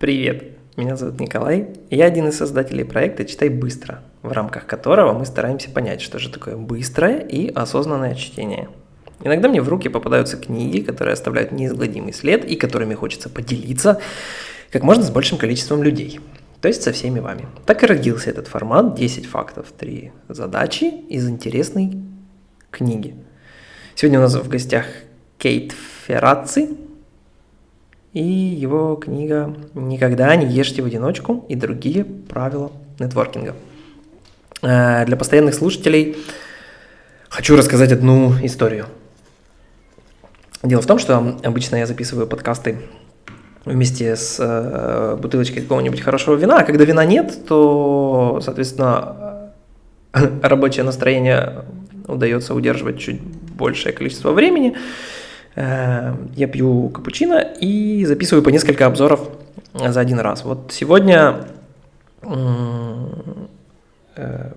Привет, меня зовут Николай, и я один из создателей проекта «Читай быстро», в рамках которого мы стараемся понять, что же такое быстрое и осознанное чтение. Иногда мне в руки попадаются книги, которые оставляют неизгладимый след и которыми хочется поделиться как можно с большим количеством людей, то есть со всеми вами. Так и родился этот формат 10 фактов, 3 задачи из интересной книги. Сегодня у нас в гостях Кейт Ферраци, и его книга «Никогда не ешьте в одиночку» и другие правила нетворкинга. Э, для постоянных слушателей хочу рассказать одну историю. Дело в том, что обычно я записываю подкасты вместе с э, бутылочкой какого-нибудь хорошего вина, а когда вина нет, то, соответственно, рабочее настроение удается удерживать чуть большее количество времени, я пью капучино и записываю по несколько обзоров за один раз. Вот сегодня э,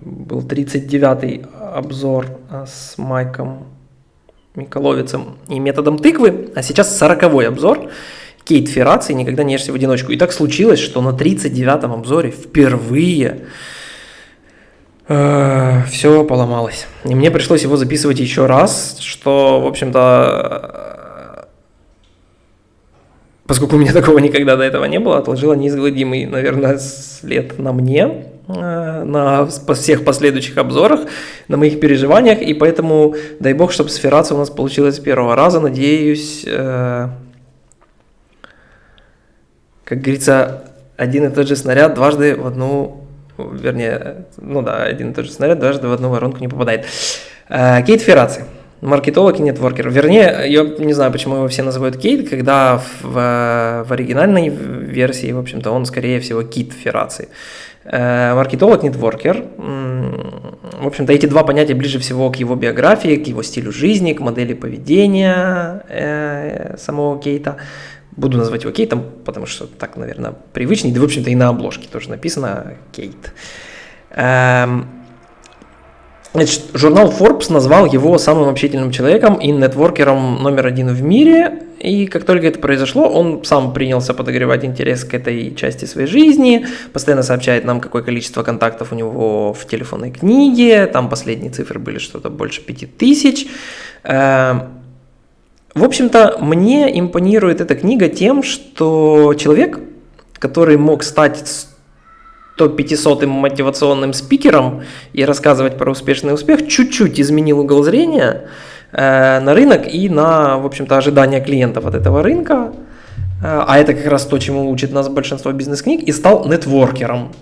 был 39-й обзор с Майком Миколовицем и методом тыквы, а сейчас 40-й обзор Кейт Ферраци «Никогда не ешься в одиночку». И так случилось, что на 39-м обзоре впервые э, все поломалось. И мне пришлось его записывать еще раз, что, в общем-то, поскольку у меня такого никогда до этого не было, отложила неизгладимый, наверное, след на мне, э, на всех последующих обзорах, на моих переживаниях, и поэтому дай бог, чтобы сферация у нас получилась с первого раза, надеюсь, э, как говорится, один и тот же снаряд дважды в одну, вернее, ну да, один и тот же снаряд дважды в одну воронку не попадает. Э, Кейт Ферраци маркетолог и нетворкер. Вернее, я не знаю, почему его все называют Кейт, когда в, в оригинальной версии, в общем-то, он скорее всего Кит Ферраци. Э, маркетолог, нетворкер. В общем-то, эти два понятия ближе всего к его биографии, к его стилю жизни, к модели поведения э, самого Кейта. Буду называть его Кейтом, потому что так, наверное, привычнее. Да, в общем-то, и на обложке тоже написано Кейт. Эм, Значит, журнал Forbes назвал его самым общительным человеком и нетворкером номер один в мире. И как только это произошло, он сам принялся подогревать интерес к этой части своей жизни, постоянно сообщает нам, какое количество контактов у него в телефонной книге, там последние цифры были что-то больше пяти тысяч. В общем-то, мне импонирует эта книга тем, что человек, который мог стать то 500 мотивационным спикером и рассказывать про успешный успех, чуть-чуть изменил угол зрения э, на рынок и на, в общем-то, ожидания клиентов от этого рынка. Э, а это как раз то, чему учит нас большинство бизнес-книг, и стал нетворкером.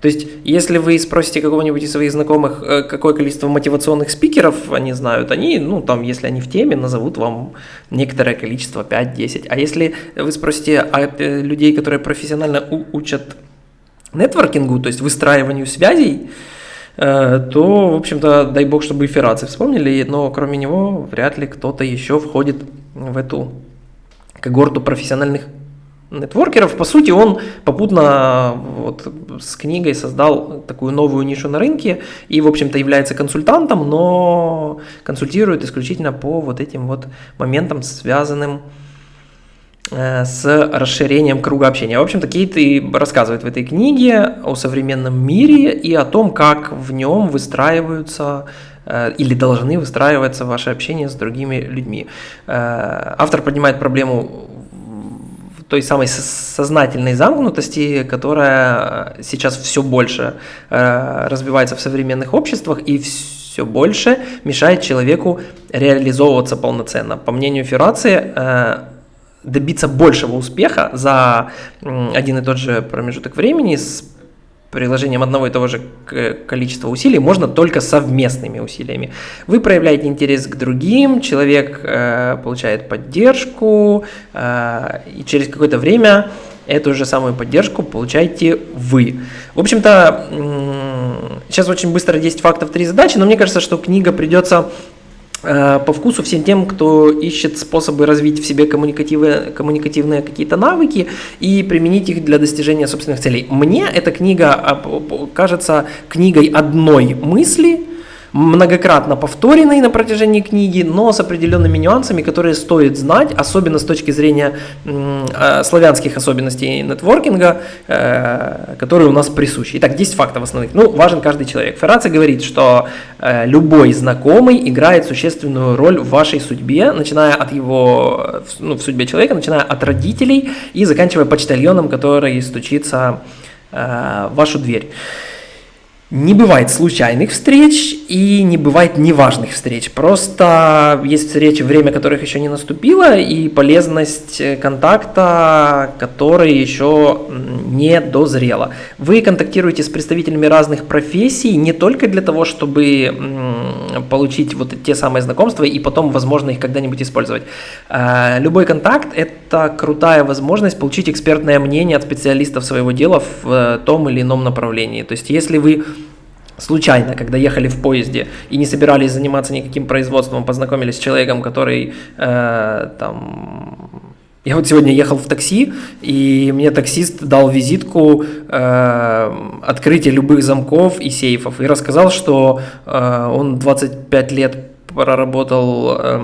То есть, если вы спросите какого-нибудь из своих знакомых, э, какое количество мотивационных спикеров они знают, они, ну, там, если они в теме, назовут вам некоторое количество, 5-10. А если вы спросите а, э, людей, которые профессионально учат нетворкингу, то есть выстраиванию связей, э, то, в общем-то, дай бог, чтобы и Ферраци вспомнили, но кроме него вряд ли кто-то еще входит в эту когорту профессиональных нетворкеров. По сути, он попутно вот, с книгой создал такую новую нишу на рынке и, в общем-то, является консультантом, но консультирует исключительно по вот этим вот моментам, связанным с Э, с расширением круга общения. В общем-то, Кейт и рассказывает в этой книге о современном мире и о том, как в нем выстраиваются э, или должны выстраиваться ваши общения с другими людьми. Э, автор поднимает проблему той самой сознательной замкнутости, которая сейчас все больше развивается в современных обществах и все больше мешает человеку реализовываться полноценно. По мнению Феррации, добиться большего успеха за один и тот же промежуток времени с приложением одного и того же количества усилий можно только совместными усилиями. Вы проявляете интерес к другим, человек э, получает поддержку, э, и через какое-то время эту же самую поддержку получаете вы. В общем-то, сейчас очень быстро 10 фактов, 3 задачи, но мне кажется, что книга придется по вкусу всем тем, кто ищет способы развить в себе коммуникативные, коммуникативные какие-то навыки и применить их для достижения собственных целей. Мне эта книга а, кажется книгой одной мысли, многократно повторенный на протяжении книги, но с определенными нюансами, которые стоит знать, особенно с точки зрения э, славянских особенностей нетворкинга, э, которые у нас присущи. Итак, 10 фактов основных. Ну, важен каждый человек. Ферраци говорит, что э, любой знакомый играет существенную роль в вашей судьбе, начиная от его, ну, в судьбе человека, начиная от родителей и заканчивая почтальоном, который стучится в вашу дверь. Не бывает случайных встреч и не бывает неважных встреч. Просто есть встречи, время которых еще не наступило, и полезность э, контакта, который еще не дозрела. Вы контактируете с представителями разных профессий не только для того, чтобы получить вот те самые знакомства и потом, возможно, их когда-нибудь использовать. А, любой контакт – это крутая возможность получить экспертное мнение от специалистов своего дела в э, том или ином направлении. То есть, если вы случайно, когда ехали в поезде и не собирались заниматься никаким производством, познакомились с человеком, который э, там... Я вот сегодня ехал в такси, и мне таксист дал визитку э, открытия любых замков и сейфов, и рассказал, что э, он 25 лет проработал э,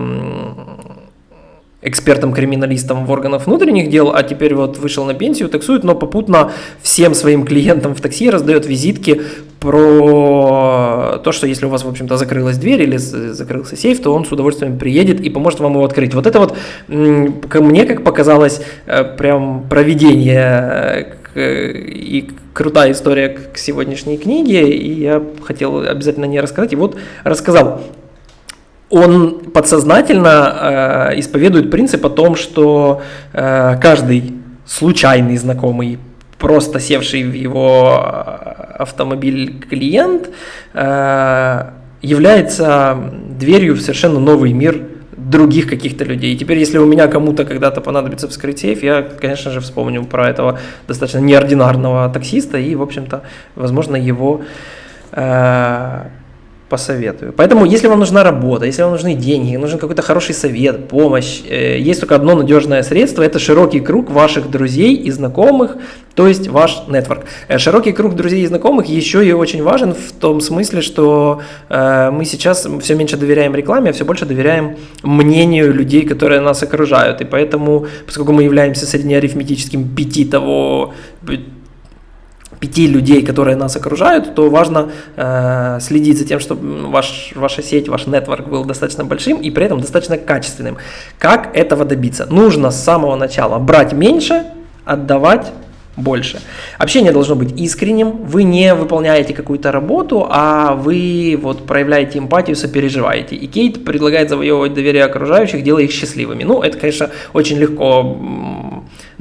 экспертом-криминалистом в органах внутренних дел, а теперь вот вышел на пенсию, таксует, но попутно всем своим клиентам в такси раздает визитки про то, что если у вас, в общем-то, закрылась дверь или закрылся сейф, то он с удовольствием приедет и поможет вам его открыть. Вот это вот, мне как показалось, э, прям проведение э, и крутая история к сегодняшней книге, и я хотел обязательно не рассказать, и вот рассказал он подсознательно э, исповедует принцип о том, что э, каждый случайный знакомый, просто севший в его э, автомобиль клиент, э, является дверью в совершенно новый мир других каких-то людей. И теперь, если у меня кому-то когда-то понадобится вскрыть сейф, я, конечно же, вспомню про этого достаточно неординарного таксиста и, в общем-то, возможно, его э, посоветую. Поэтому, если вам нужна работа, если вам нужны деньги, нужен какой-то хороший совет, помощь, э, есть только одно надежное средство, это широкий круг ваших друзей и знакомых, то есть ваш нетворк. Э, широкий круг друзей и знакомых еще и очень важен в том смысле, что э, мы сейчас все меньше доверяем рекламе, а все больше доверяем мнению людей, которые нас окружают. И поэтому, поскольку мы являемся среднеарифметическим пяти того пяти людей, которые нас окружают, то важно э, следить за тем, чтобы ваш, ваша сеть, ваш нетворк был достаточно большим и при этом достаточно качественным. Как этого добиться? Нужно с самого начала брать меньше, отдавать больше. Общение должно быть искренним, вы не выполняете какую-то работу, а вы вот проявляете эмпатию, сопереживаете. И Кейт предлагает завоевывать доверие окружающих, делая их счастливыми. Ну, это, конечно, очень легко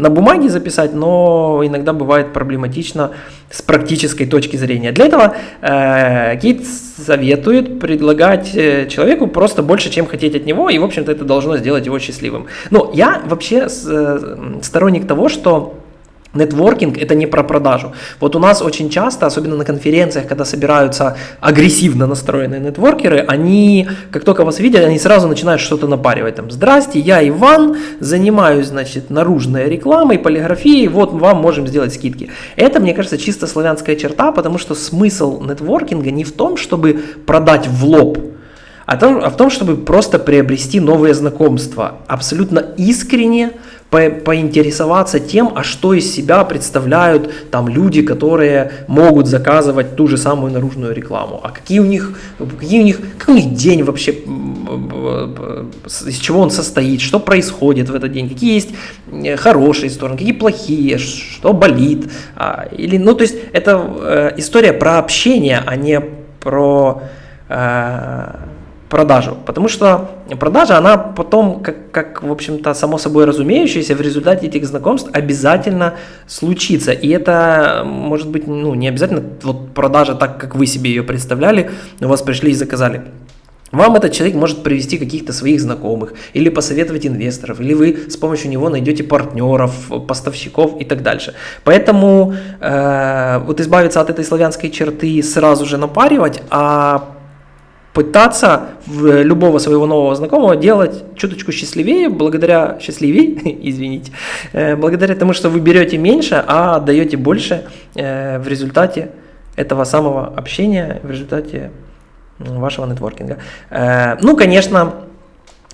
на бумаге записать, но иногда бывает проблематично с практической точки зрения. Для этого э, Кейт советует предлагать э, человеку просто больше, чем хотеть от него, и, в общем-то, это должно сделать его счастливым. Но я вообще э, сторонник того, что Нетворкинг – это не про продажу. Вот у нас очень часто, особенно на конференциях, когда собираются агрессивно настроенные нетворкеры, они, как только вас видят, они сразу начинают что-то напаривать. Там, Здрасте, я Иван, занимаюсь, значит, наружной рекламой, полиграфией, вот вам можем сделать скидки. Это, мне кажется, чисто славянская черта, потому что смысл нетворкинга не в том, чтобы продать в лоб, а, а в том, чтобы просто приобрести новые знакомства. Абсолютно искренне, по поинтересоваться тем, а что из себя представляют там люди, которые могут заказывать ту же самую наружную рекламу, а какие у них, какие у них, какой у них день вообще, из чего он состоит, что происходит в этот день, какие есть э, хорошие стороны, какие плохие, что болит, а, или, ну, то есть это э, история про общение, а не про э, продажу. Потому что продажа, она потом, как, как в общем-то, само собой разумеющееся, в результате этих знакомств обязательно случится. И это может быть, ну, не обязательно вот продажа так, как вы себе ее представляли, у вас пришли и заказали. Вам этот человек может привести каких-то своих знакомых, или посоветовать инвесторов, или вы с помощью него найдете партнеров, поставщиков и так дальше. Поэтому э, вот избавиться от этой славянской черты сразу же напаривать, а пытаться в любого своего нового знакомого делать чуточку счастливее, благодаря счастливее, извините, э, благодаря тому, что вы берете меньше, а даете больше э, в результате этого самого общения, в результате вашего нетворкинга. Э, ну, конечно,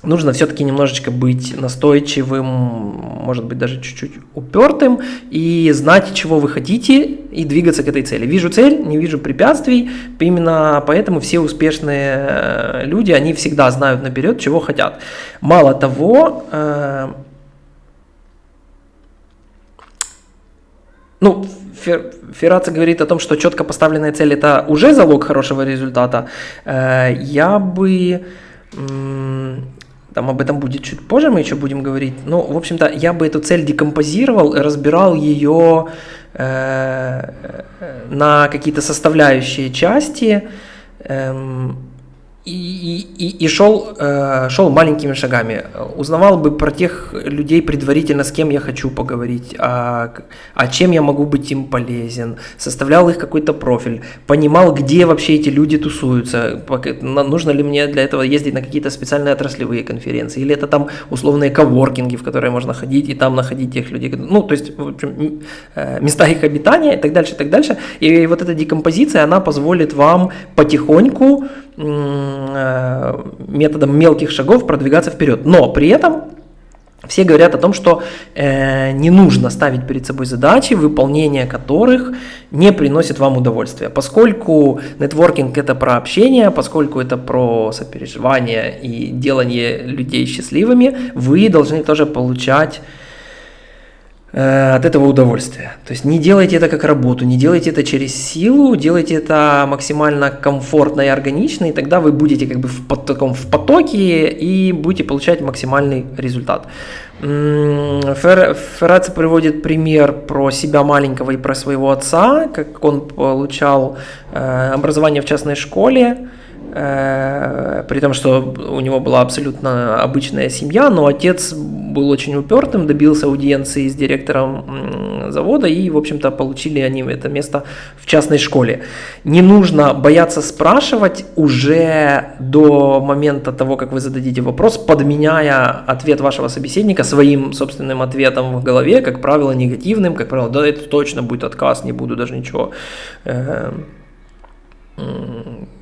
нужно все-таки немножечко быть настойчивым, может быть, даже чуть-чуть упертым и знать, чего вы хотите и двигаться к этой цели. Вижу цель, не вижу препятствий, именно поэтому все успешные э, люди, они всегда знают наперед, чего хотят. Мало того, э, ну, Ферраци говорит о том, что четко поставленная цель это уже залог хорошего результата. Э, я бы там об этом будет чуть позже, мы еще будем говорить. Но, в общем-то, я бы эту цель декомпозировал разбирал ее э, на какие-то составляющие части. Э, и, и, и шел, э, шел маленькими шагами. Узнавал бы про тех людей предварительно, с кем я хочу поговорить, а, а чем я могу быть им полезен. Составлял их какой-то профиль. Понимал, где вообще эти люди тусуются. Нужно ли мне для этого ездить на какие-то специальные отраслевые конференции. Или это там условные коворкинги, в которые можно ходить и там находить тех людей. Ну, то есть, в общем, э, места их обитания и так дальше, и так дальше. И вот эта декомпозиция, она позволит вам потихоньку методом мелких шагов продвигаться вперед. Но при этом все говорят о том, что э, не нужно ставить перед собой задачи, выполнение которых не приносит вам удовольствия. Поскольку нетворкинг это про общение, поскольку это про сопереживание и делание людей счастливыми, вы должны тоже получать Э, от этого удовольствия. То есть не делайте это как работу, не делайте это через силу, делайте это максимально комфортно и органично, и тогда вы будете как бы в, таком, в потоке и будете получать максимальный результат. Фер, Ферраци приводит пример про себя маленького и про своего отца, как он получал э, образование в частной школе, Э, при том, что у него была абсолютно обычная семья, но отец был очень упертым, добился аудиенции с директором завода и, в общем-то, получили они это место в частной школе. Не нужно бояться спрашивать уже до момента того, как вы зададите вопрос, подменяя ответ вашего собеседника своим собственным ответом в голове, как правило, негативным, как правило, да, это точно будет отказ, не буду даже ничего э,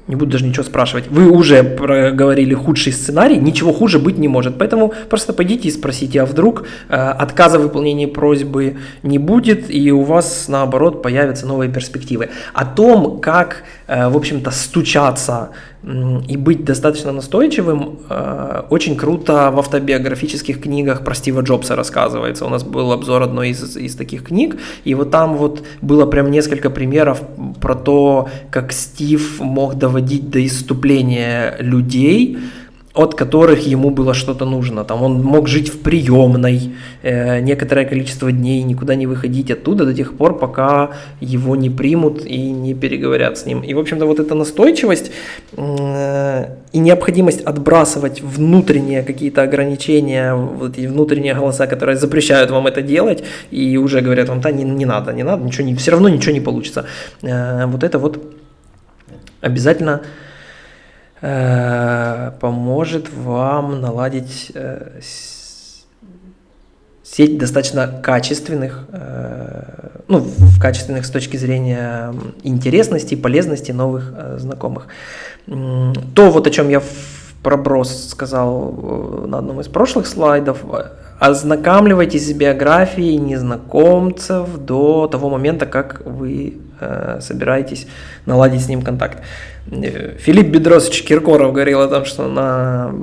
не буду даже ничего спрашивать, вы уже проговорили худший сценарий, ничего хуже быть не может. Поэтому просто пойдите и спросите, а вдруг э, отказа в выполнении просьбы не будет, и у вас, наоборот, появятся новые перспективы. О том, как, э, в общем-то, стучаться и быть достаточно настойчивым, э, очень круто в автобиографических книгах про Стива Джобса рассказывается. У нас был обзор одной из, из таких книг, и вот там вот было прям несколько примеров про то, как Стив мог доводить до иступления людей, от которых ему было что-то нужно. Там он мог жить в приемной э, некоторое количество дней, никуда не выходить оттуда до тех пор, пока его не примут и не переговорят с ним. И, в общем-то, вот эта настойчивость э, и необходимость отбрасывать внутренние какие-то ограничения, вот эти внутренние голоса, которые запрещают вам это делать и уже говорят вам, да, не, не надо, не надо, ничего не, все равно ничего не получится. Э, вот это вот обязательно поможет вам наладить э, сеть достаточно качественных, э, ну, в качественных с точки зрения интересности, полезности новых знакомых. То, вот о чем я проброс сказал на одном из прошлых слайдов, ознакомливайтесь с биографией незнакомцев до того момента, как вы э, собираетесь наладить с ним контакт. Филипп Бедросович Киркоров говорил о том, что на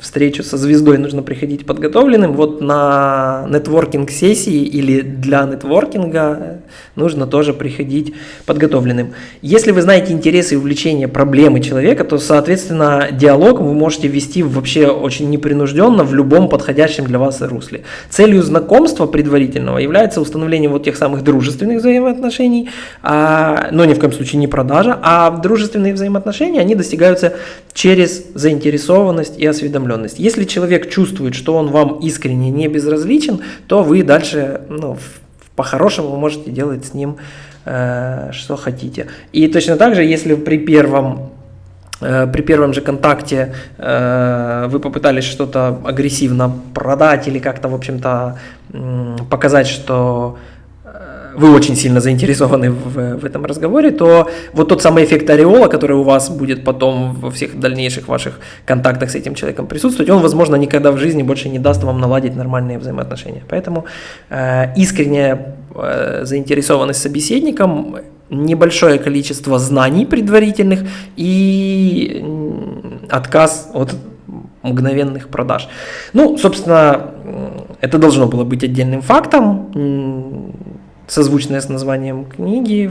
встречу со звездой нужно приходить подготовленным. Вот на нетворкинг сессии или для нетворкинга нужно тоже приходить подготовленным. Если вы знаете интересы и увлечения проблемы человека, то, соответственно, диалог вы можете вести вообще очень непринужденно в любом подходящем для вас русле. Целью знакомства предварительного является установление вот тех самых дружественных взаимоотношений, но ни в коем случае не продажа, а дружественные взаимоотношения, они достигаются через заинтересованность и осведомленность. Если человек чувствует, что он вам искренне не безразличен, то вы дальше, ну, по-хорошему можете делать с ним э, что хотите. И точно так же, если при первом э, при первом же контакте э, вы попытались что-то агрессивно продать или как-то, в общем-то, показать, что вы очень сильно заинтересованы в, в этом разговоре, то вот тот самый эффект ореола, который у вас будет потом во всех дальнейших ваших контактах с этим человеком присутствовать, он, возможно, никогда в жизни больше не даст вам наладить нормальные взаимоотношения. Поэтому э, искренняя э, заинтересованность собеседником, небольшое количество знаний предварительных и отказ от мгновенных продаж. Ну, собственно, это должно было быть отдельным фактом, созвучное с названием книги,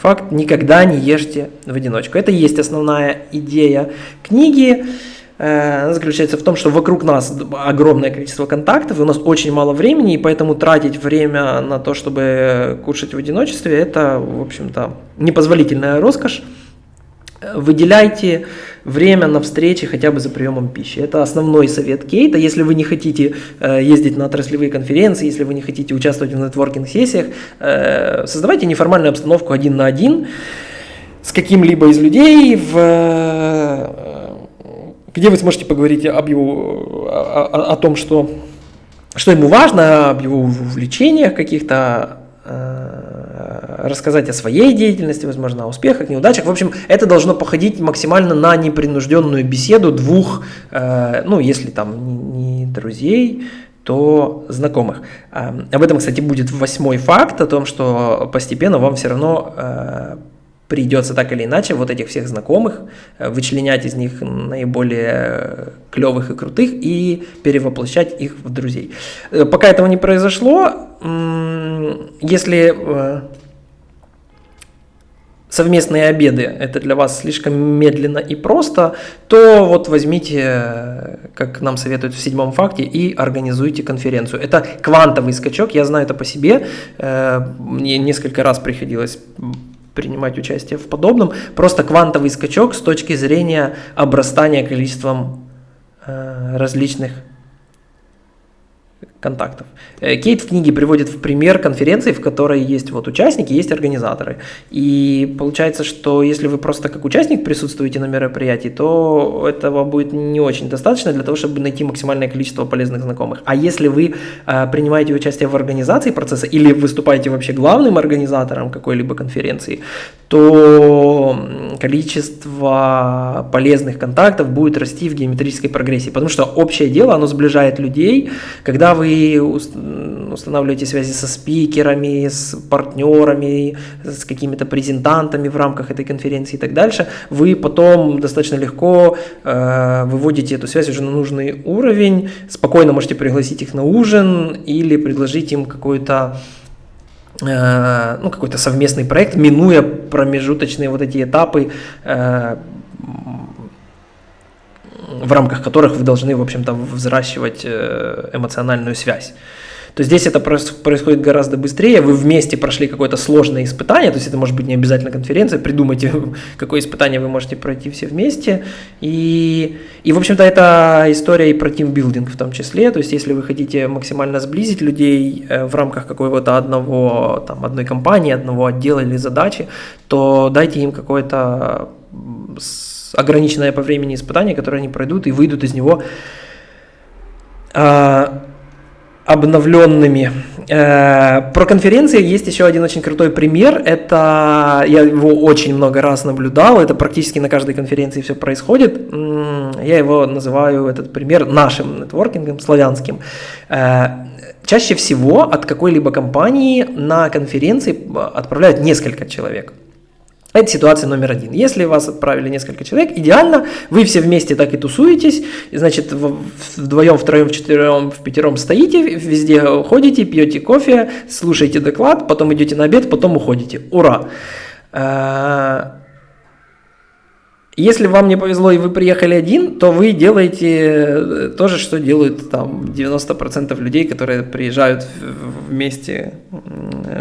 факт «Никогда не ешьте в одиночку». Это и есть основная идея книги. Э, она заключается в том, что вокруг нас огромное количество контактов, и у нас очень мало времени, и поэтому тратить время на то, чтобы кушать в одиночестве, это, в общем-то, непозволительная роскошь. Выделяйте время на встречи хотя бы за приемом пищи. Это основной совет Кейта. Если вы не хотите э, ездить на отраслевые конференции, если вы не хотите участвовать в нетворкинг-сессиях, э, создавайте неформальную обстановку один на один с каким-либо из людей, в, э, где вы сможете поговорить об его, о, о, о том, что, что ему важно, об его увлечениях каких-то, рассказать о своей деятельности, возможно, о успехах, неудачах. В общем, это должно походить максимально на непринужденную беседу двух, э, ну, если там не друзей, то знакомых. Э, об этом, кстати, будет восьмой факт, о том, что постепенно вам все равно придется так или иначе вот этих всех знакомых вычленять из них наиболее клевых и крутых и перевоплощать их в друзей. Пока этого не произошло, если э, совместные обеды это для вас слишком медленно и просто, то вот возьмите, как нам советуют в седьмом факте, и организуйте конференцию. Это квантовый скачок, я знаю это по себе, э, мне несколько раз приходилось принимать участие в подобном. Просто квантовый скачок с точки зрения обрастания количеством э, различных контактов. Э, Кейт в книге приводит в пример конференции, в которой есть вот участники, есть организаторы. И получается, что если вы просто как участник присутствуете на мероприятии, то этого будет не очень достаточно для того, чтобы найти максимальное количество полезных знакомых. А если вы э, принимаете участие в организации процесса или выступаете вообще главным организатором какой-либо конференции, то количество полезных контактов будет расти в геометрической прогрессии, потому что общее дело, оно сближает людей, когда вы устанавливаете связи со спикерами, с партнерами, с какими-то презентантами в рамках этой конференции и так дальше, вы потом достаточно легко э, выводите эту связь уже на нужный уровень, спокойно можете пригласить их на ужин или предложить им какой-то э, ну, какой-то совместный проект, минуя промежуточные вот эти этапы э, в рамках которых вы должны, в общем-то, взращивать э, эмоциональную связь. То здесь это происходит гораздо быстрее, вы вместе прошли какое-то сложное испытание, то есть это может быть не обязательно конференция, придумайте, какое испытание вы можете пройти все вместе. И, и в общем-то, это история и про тимбилдинг в том числе, то есть если вы хотите максимально сблизить людей э, в рамках какого-то одного, там, одной компании, одного отдела или задачи, то дайте им какое-то ограниченное по времени испытание, которое они пройдут и выйдут из него э, обновленными. Э, про конференции есть еще один очень крутой пример. Это я его очень много раз наблюдал. Это практически на каждой конференции все происходит. Я его называю этот пример нашим нетворкингом, славянским. Э, чаще всего от какой-либо компании на конференции отправляют несколько человек. Это ситуация номер один. Если вас отправили несколько человек, идеально, вы все вместе так и тусуетесь, и, значит, вдвоем, втроем, вчетвером, в пятером стоите, везде ходите, пьете кофе, слушаете доклад, потом идете на обед, потом уходите. Ура! Э, если вам не повезло и вы приехали один, то вы делаете то же, что делают там 90% людей, которые приезжают вместе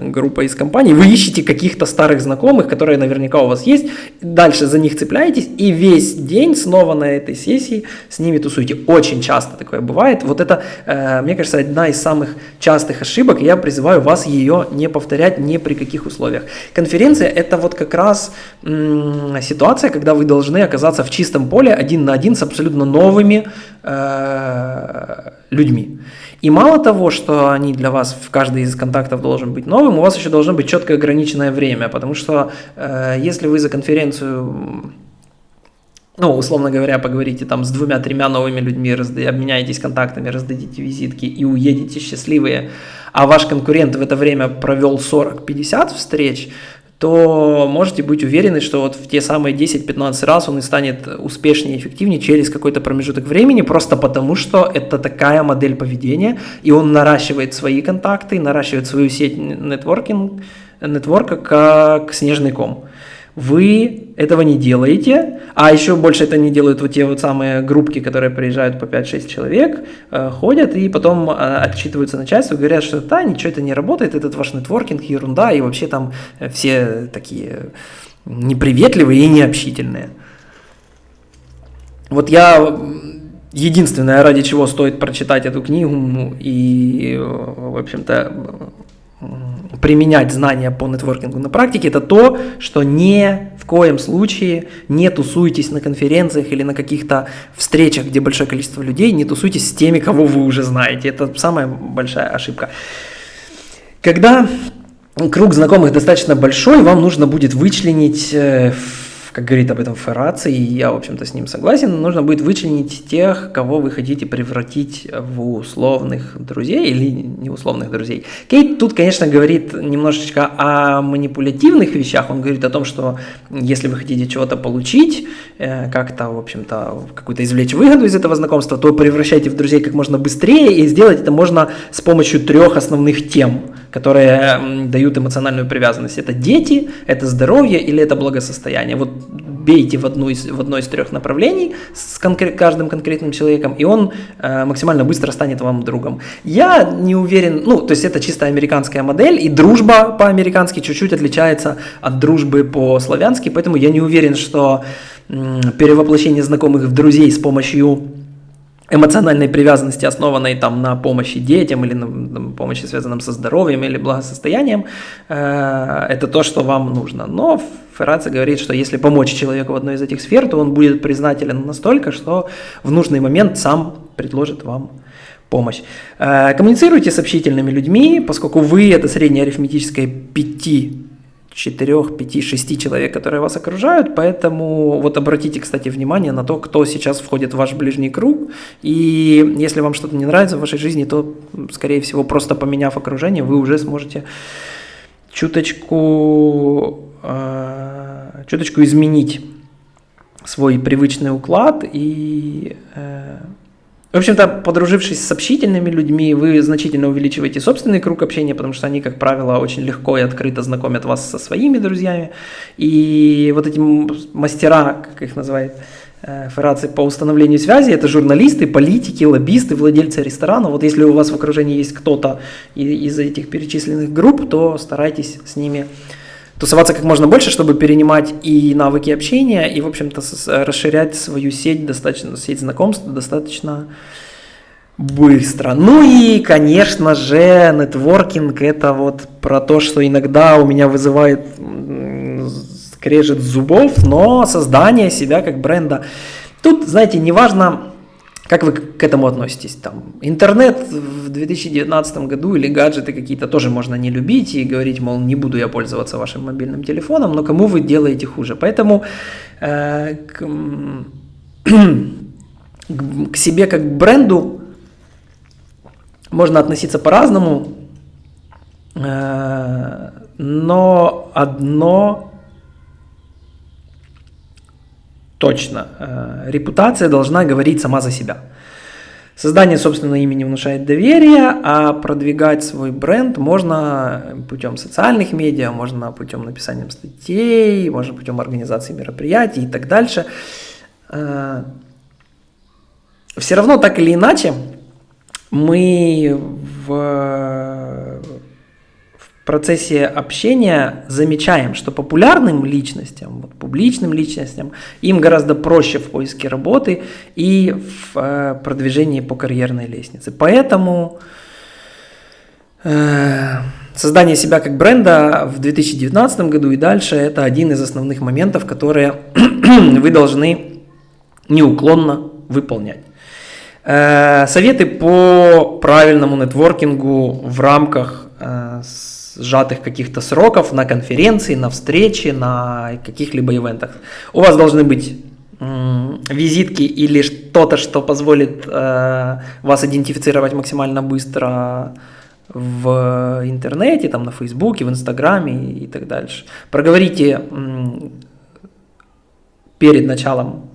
группа из компаний. Вы ищете каких-то старых знакомых, которые наверняка у вас есть, дальше за них цепляетесь и весь день снова на этой сессии с ними тусуете. Очень часто такое бывает. Вот это, э, мне кажется, одна из самых частых ошибок, я призываю вас ее не повторять ни при каких условиях. Конференция – это вот как раз ситуация, когда вы должны должны оказаться в чистом поле один на один с абсолютно новыми э, людьми. И мало того, что они для вас, в каждый из контактов должен быть новым, у вас еще должно быть четко ограниченное время, потому что э, если вы за конференцию ну, условно говоря, поговорите там с двумя-тремя новыми людьми, разда- обменяетесь контактами, раздадите визитки и уедете счастливые, а ваш конкурент в это время провел 40-50 встреч, то можете быть уверены, что вот в те самые 10-15 раз он и станет успешнее и эффективнее через какой-то промежуток времени, просто потому что это такая модель поведения, и он наращивает свои контакты, наращивает свою сеть нетворкинг, нетворка как снежный ком вы этого не делаете, а еще больше это не делают вот те вот самые группки, которые приезжают по 5-6 человек, э, ходят и потом э, отчитываются начальству, говорят, что да, ничего это не работает, этот ваш нетворкинг ерунда, и вообще там все такие неприветливые и необщительные. Вот я единственное, ради чего стоит прочитать эту книгу и, в общем-то, применять знания по нетворкингу на практике, это то, что ни в коем случае не тусуйтесь на конференциях или на каких-то встречах, где большое количество людей, не тусуйтесь с теми, кого вы уже знаете. Это самая большая ошибка. Когда круг знакомых достаточно большой, вам нужно будет вычленить э, как говорит об этом Ферраци, и я, в общем-то, с ним согласен, нужно будет вычленить тех, кого вы хотите превратить в условных друзей или неусловных друзей. Кейт тут, конечно, говорит немножечко о манипулятивных вещах, он говорит о том, что если вы хотите чего-то получить, э, как-то, в общем-то, какую-то извлечь выгоду из этого знакомства, то превращайте в друзей как можно быстрее, и сделать это можно с помощью трех основных тем, которые дают эмоциональную привязанность. Это дети, это здоровье или это благосостояние. Вот бейте в, одну из, в одно из трех направлений с конкрет, каждым конкретным человеком, и он э, максимально быстро станет вам другом. Я не уверен, ну, то есть это чисто американская модель, и дружба по-американски чуть-чуть отличается от дружбы по-славянски, поэтому я не уверен, что перевоплощение знакомых в друзей с помощью эмоциональной привязанности, основанной там на помощи детям или на, на помощи, связанном со здоровьем или благосостоянием, э, это то, что вам нужно. Но Ферраци говорит, что если помочь человеку в одной из этих сфер, то он будет признателен настолько, что в нужный момент сам предложит вам помощь. Э, коммуницируйте с общительными людьми, поскольку вы это среднее арифметическое 5 4, 5, 6 человек, которые вас окружают, поэтому вот обратите, кстати, внимание на то, кто сейчас входит в ваш ближний круг, и если вам что-то не нравится в вашей жизни, то, скорее всего, просто поменяв окружение, вы уже сможете чуточку, э, чуточку изменить свой привычный уклад и э, в общем-то, подружившись с общительными людьми, вы значительно увеличиваете собственный круг общения, потому что они, как правило, очень легко и открыто знакомят вас со своими друзьями. И вот эти мастера, как их называют, э, Ферраци по установлению связи, это журналисты, политики, лоббисты, владельцы ресторана. Вот если у вас в окружении есть кто-то из этих перечисленных групп, то старайтесь с ними тусоваться как можно больше, чтобы перенимать и навыки общения, и, в общем-то, расширять свою сеть, достаточно, сеть знакомств достаточно быстро. Ну и, конечно же, нетворкинг – это вот про то, что иногда у меня вызывает скрежет зубов, но создание себя как бренда. Тут, знаете, неважно, как вы к этому относитесь? Там, интернет в 2019 году или гаджеты какие-то тоже можно не любить и говорить, мол, не буду я пользоваться вашим мобильным телефоном, но кому вы делаете хуже? Поэтому э, к, к себе как к бренду можно относиться по-разному, э, но одно точно. Э, репутация должна говорить сама за себя. Создание собственного имени внушает доверие, а продвигать свой бренд можно путем социальных медиа, можно путем написания статей, можно путем организации мероприятий и так дальше. Э, Все равно так или иначе мы в процессе общения замечаем, что популярным личностям, вот, публичным личностям, им гораздо проще в поиске работы и в э, продвижении по карьерной лестнице. Поэтому э, создание себя как бренда в 2019 году и дальше это один из основных моментов, которые вы должны неуклонно выполнять. Э, советы по правильному нетворкингу в рамках э, сжатых каких-то сроков на конференции, на встрече, на каких-либо ивентах. У вас должны быть визитки или что-то, что позволит э, вас идентифицировать максимально быстро в интернете, там на Фейсбуке, в Инстаграме и так дальше. Проговорите перед началом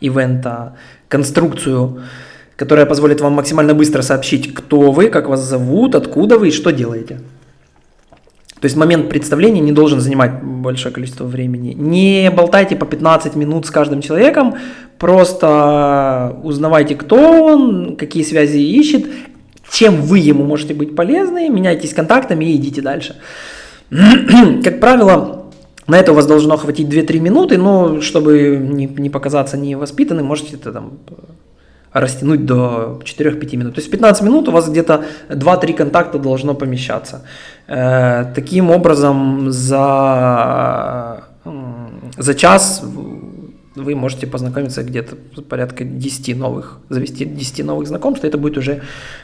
ивента конструкцию, которая позволит вам максимально быстро сообщить, кто вы, как вас зовут, откуда вы и что делаете. То есть момент представления не должен занимать большое количество времени. Не болтайте по 15 минут с каждым человеком, просто узнавайте, кто он, какие связи ищет, чем вы ему можете быть полезны, меняйтесь контактами и идите дальше. Как правило, на это у вас должно хватить 2-3 минуты, но чтобы не, не показаться невоспитанным, можете это там растянуть до 4-5 минут. То есть 15 минут у вас где-то 2-3 контакта должно помещаться. Э, таким образом, за, за час вы можете познакомиться где-то порядка 10 новых, завести 10 новых знакомств, это будет уже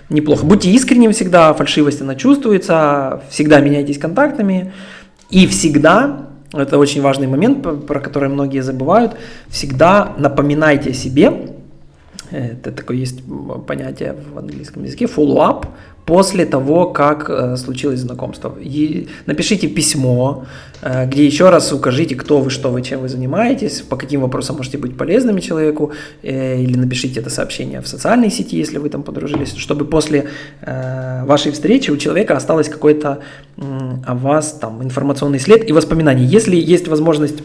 неплохо. Будьте искренним всегда, фальшивость она чувствуется, всегда меняйтесь контактами и всегда, это очень важный момент, про который многие забывают, всегда напоминайте себе, это такое есть понятие в английском языке, follow-up, после того, как э, случилось знакомство. И напишите письмо, э, где еще раз укажите, кто вы, что вы, чем вы занимаетесь, по каким вопросам можете быть полезными человеку, э, или напишите это сообщение в социальной сети, если вы там подружились, чтобы после э, вашей встречи у человека осталось какой-то э, о вас там информационный след и воспоминания. Если есть возможность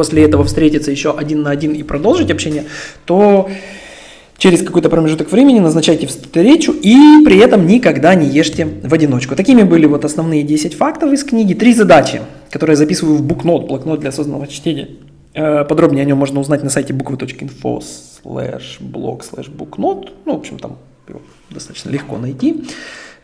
после этого встретиться еще один на один и продолжить общение, то через какой-то промежуток времени назначайте встречу и при этом никогда не ешьте в одиночку. Такими были вот основные 10 фактов из книги. Три задачи, которые я записываю в букнот, блокнот для осознанного чтения. Э, подробнее о нем можно узнать на сайте буквы.инфо slash blog slash booknot. Ну, в общем, там его достаточно легко найти.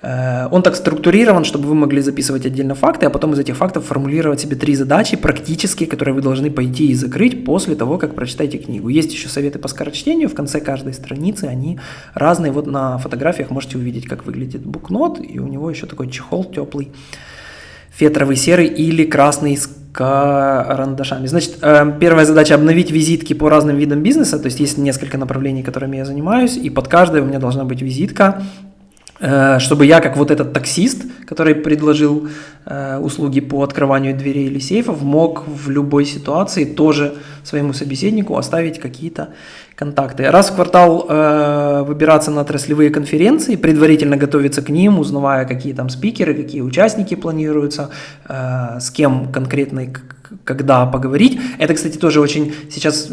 Э, он так структурирован, чтобы вы могли записывать отдельно факты, а потом из этих фактов формулировать себе три задачи практические, которые вы должны пойти и закрыть после того, как прочитаете книгу. Есть еще советы по скорочтению в конце каждой страницы, они разные. Вот на фотографиях можете увидеть, как выглядит букнот, и у него еще такой чехол теплый, фетровый серый или красный с карандашами. Значит, э, первая задача обновить визитки по разным видам бизнеса, то есть есть несколько направлений, которыми я занимаюсь, и под каждой у меня должна быть визитка чтобы я, как вот этот таксист, который предложил э, услуги по открыванию дверей или сейфов, мог в любой ситуации тоже своему собеседнику оставить какие-то контакты. Раз в квартал э, выбираться на отраслевые конференции, предварительно готовиться к ним, узнавая, какие там спикеры, какие участники планируются, э, с кем конкретно и когда поговорить. Это, кстати, тоже очень сейчас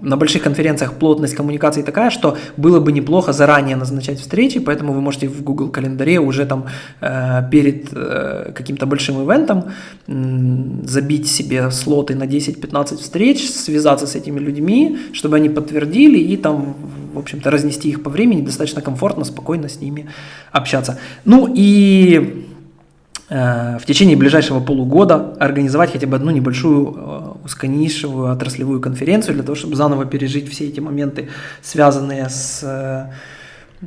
на больших конференциях плотность коммуникации такая, что было бы неплохо заранее назначать встречи, поэтому вы можете в Google календаре уже там э, перед э, каким-то большим ивентом э, забить себе слоты на 10-15 встреч, связаться с этими людьми, чтобы они подтвердили и там, в общем-то, разнести их по времени, достаточно комфортно, спокойно с ними общаться. Ну и Э, в течение ближайшего полугода организовать хотя бы одну небольшую э, узконишевую отраслевую конференцию для того, чтобы заново пережить все эти моменты, связанные с, э,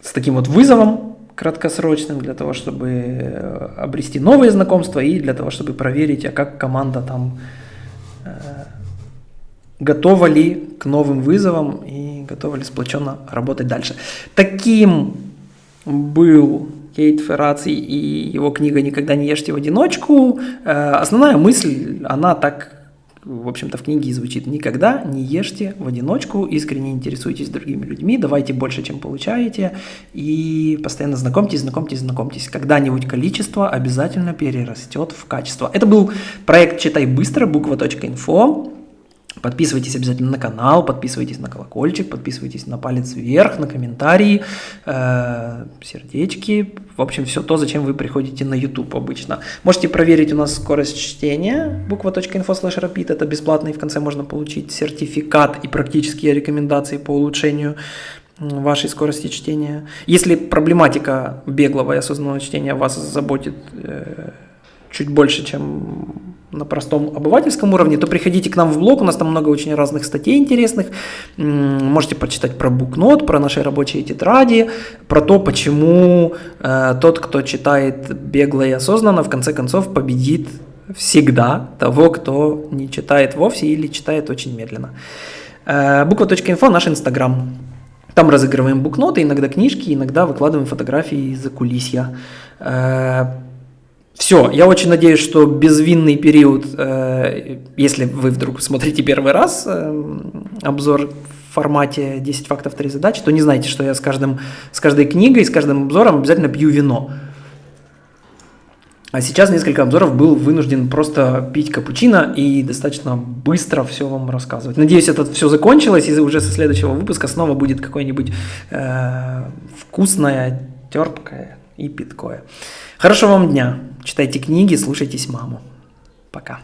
с таким вот вызовом краткосрочным, для того, чтобы обрести новые знакомства и для того, чтобы проверить, а как команда там готова ли к новым вызовам и готова ли сплоченно работать дальше. Таким был Кейт Ферраци и его книга «Никогда не ешьте в одиночку». Э, основная мысль, она так, в общем-то, в книге звучит. Никогда не ешьте в одиночку, искренне интересуйтесь другими людьми, давайте больше, чем получаете, и постоянно знакомьтесь, знакомьтесь, знакомьтесь. Когда-нибудь количество обязательно перерастет в качество. Это был проект «Читай быстро», буква.инфо. Подписывайтесь обязательно на канал, подписывайтесь на колокольчик, подписывайтесь на палец вверх, на комментарии, э, сердечки. В общем, все то, зачем вы приходите на YouTube обычно. Можете проверить у нас скорость чтения. Буква.info slash rapid. Это бесплатно и в конце можно получить сертификат и практические рекомендации по улучшению вашей скорости чтения. Если проблематика беглого и осознанного чтения вас заботит, э, чуть больше, чем на простом обывательском уровне, то приходите к нам в блог, у нас там много очень разных статей интересных. Можете прочитать про букнот, про наши рабочие тетради, про то, почему э, тот, кто читает бегло и осознанно, в конце концов победит всегда того, кто не читает вовсе или читает очень медленно. Э, буква.инфо наш инстаграм. Там разыгрываем букноты, иногда книжки, иногда выкладываем фотографии из-за кулисья. Э, все, я очень надеюсь, что безвинный период, э, если вы вдруг смотрите первый раз э, обзор в формате 10 фактов, 3 задачи, то не знайте, что я с, каждым, с каждой книгой, с каждым обзором обязательно пью вино. А сейчас несколько обзоров был вынужден просто пить капучино и достаточно быстро все вам рассказывать. Надеюсь, это все закончилось, и уже со следующего выпуска снова будет какое-нибудь э, вкусное, терпкое и питкое. Хорошего вам дня. Читайте книги, слушайтесь маму. Пока.